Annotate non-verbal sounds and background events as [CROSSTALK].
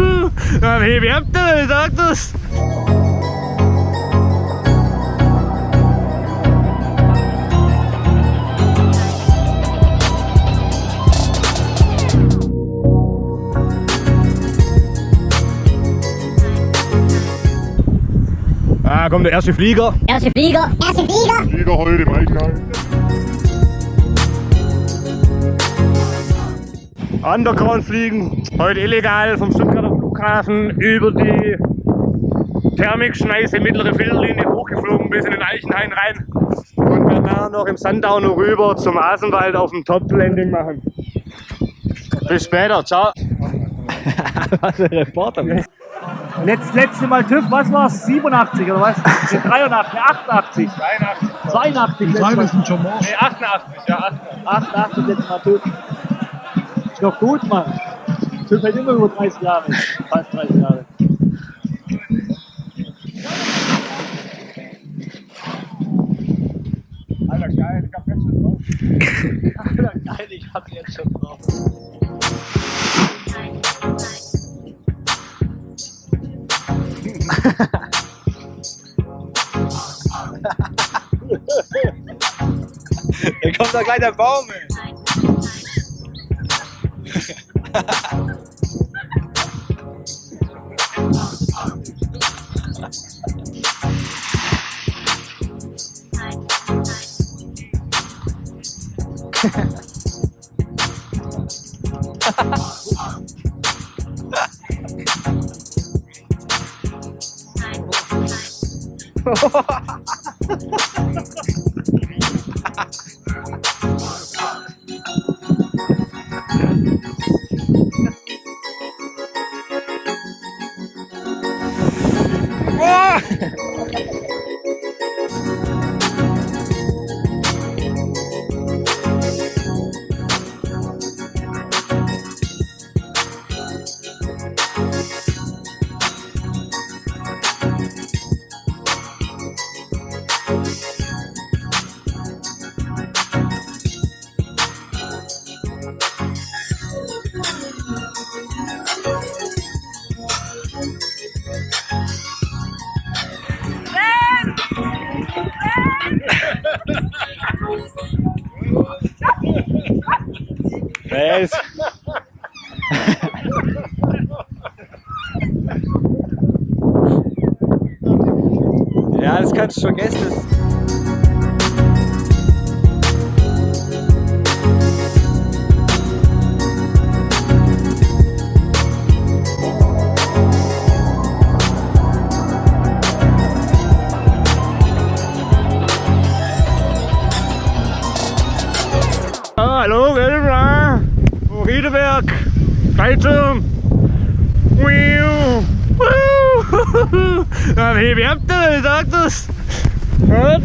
[LAUGHS] Ja, wie wärmt der, sag das? Ah, kommt der erste Flieger. Erste Flieger. Erste Flieger. Flieger heute im Eichgang. Underground fliegen. Heute illegal vom Stuttgarter Flughafen über die Thermikschneise mittlere Filterlinie hochgeflogen bis in den Eichenhain rein. Und danach noch im Sundowner rüber zum Asenwald auf dem Top-Landing machen. Bis später, ciao. [LAUGHS] Was ein Reporter. Letzt, letzte Mal TÜV, was war's? 87 oder was? Nee, 83, nee, 88. 82. 82. letztes Mal. sind schon morgen. Nee, 88, ja, 88. 88 letztes Mal TÜV. Ist doch gut, Mann. TÜV hält immer über 30 Jahre. Fast 30 Jahre. Alter, geil, ich hab jetzt schon drauf. [LAUGHS] Alter, geil, ich hab jetzt schon drauf. Da kommt doch gleich der Baum, ey. [LAUGHS] Ha Was? ja, das kannst du vergessen. Hallo, Gelbra. Riedeberg. Fallschirm. Wiu. Wuhu. Ja, wie wärmt der, sag das? Was?